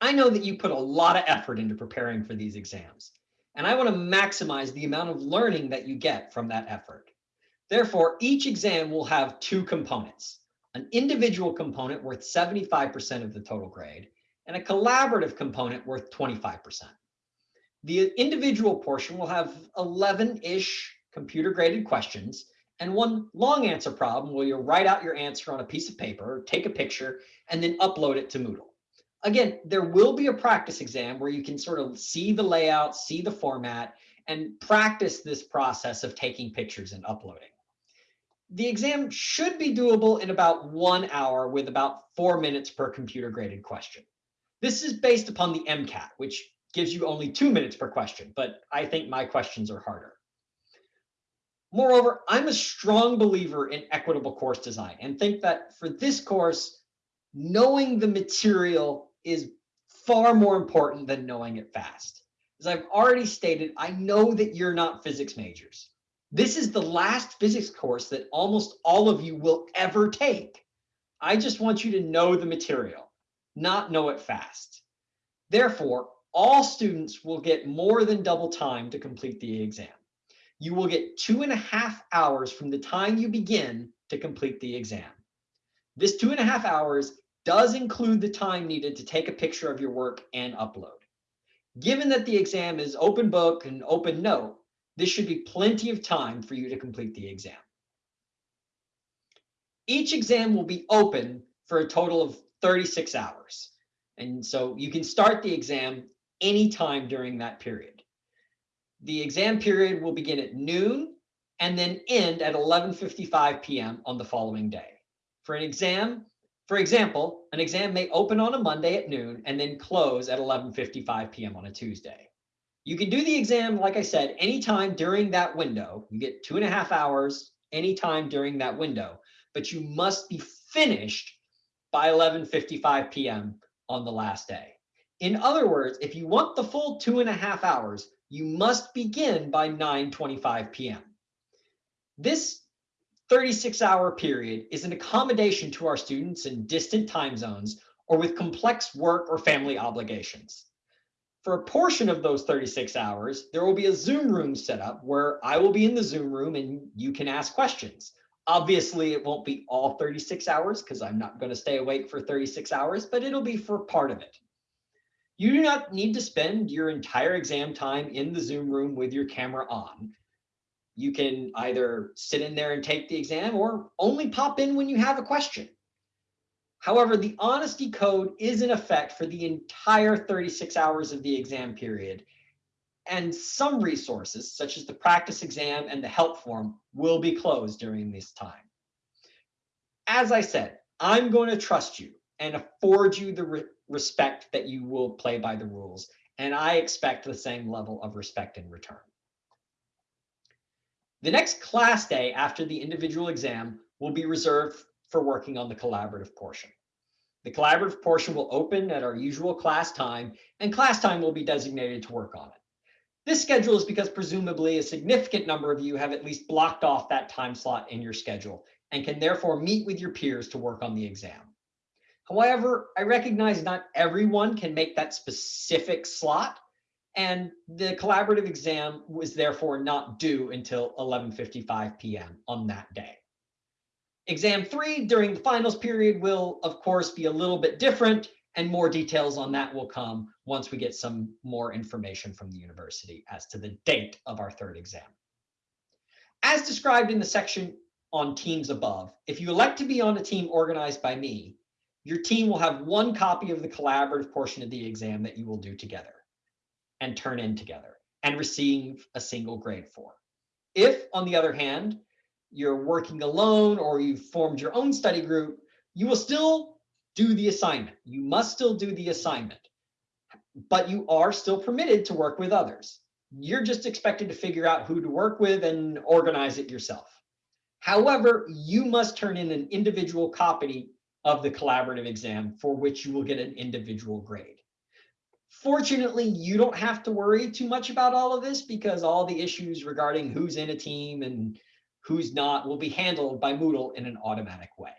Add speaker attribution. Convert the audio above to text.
Speaker 1: I know that you put a lot of effort into preparing for these exams, and I want to maximize the amount of learning that you get from that effort. Therefore, each exam will have two components, an individual component worth 75% of the total grade and a collaborative component worth 25%. The individual portion will have 11-ish computer graded questions and one long answer problem where you'll write out your answer on a piece of paper, take a picture, and then upload it to Moodle. Again, there will be a practice exam where you can sort of see the layout, see the format, and practice this process of taking pictures and uploading. The exam should be doable in about one hour with about four minutes per computer graded question. This is based upon the MCAT, which gives you only two minutes per question, but I think my questions are harder. Moreover, I'm a strong believer in equitable course design and think that for this course, knowing the material is far more important than knowing it fast. As I've already stated, I know that you're not physics majors. This is the last physics course that almost all of you will ever take. I just want you to know the material, not know it fast. Therefore, all students will get more than double time to complete the exam you will get two and a half hours from the time you begin to complete the exam. This two and a half hours does include the time needed to take a picture of your work and upload. Given that the exam is open book and open note, this should be plenty of time for you to complete the exam. Each exam will be open for a total of 36 hours. And so you can start the exam anytime during that period. The exam period will begin at noon and then end at 11.55 p.m. on the following day. For an exam, for example, an exam may open on a Monday at noon and then close at 11.55 p.m. on a Tuesday. You can do the exam, like I said, anytime during that window. You get two and a half hours anytime during that window, but you must be finished by 11.55 p.m. on the last day. In other words, if you want the full two and a half hours, you must begin by 9.25 p.m. This 36 hour period is an accommodation to our students in distant time zones or with complex work or family obligations. For a portion of those 36 hours, there will be a Zoom room set up where I will be in the Zoom room and you can ask questions. Obviously, it won't be all 36 hours because I'm not going to stay awake for 36 hours, but it'll be for part of it. You do not need to spend your entire exam time in the Zoom room with your camera on. You can either sit in there and take the exam or only pop in when you have a question. However, the honesty code is in effect for the entire 36 hours of the exam period. And some resources, such as the practice exam and the help form, will be closed during this time. As I said, I'm going to trust you and afford you the respect that you will play by the rules. And I expect the same level of respect in return. The next class day after the individual exam will be reserved for working on the collaborative portion. The collaborative portion will open at our usual class time and class time will be designated to work on it. This schedule is because presumably a significant number of you have at least blocked off that time slot in your schedule and can therefore meet with your peers to work on the exam. However, I recognize not everyone can make that specific slot and the collaborative exam was therefore not due until 11.55 p.m. on that day. Exam three during the finals period will, of course, be a little bit different and more details on that will come once we get some more information from the university as to the date of our third exam. As described in the section on teams above, if you elect to be on a team organized by me, your team will have one copy of the collaborative portion of the exam that you will do together and turn in together and receive a single grade for. If, on the other hand, you're working alone or you've formed your own study group, you will still do the assignment. You must still do the assignment, but you are still permitted to work with others. You're just expected to figure out who to work with and organize it yourself. However, you must turn in an individual copy of the collaborative exam for which you will get an individual grade. Fortunately, you don't have to worry too much about all of this because all the issues regarding who's in a team and who's not will be handled by Moodle in an automatic way.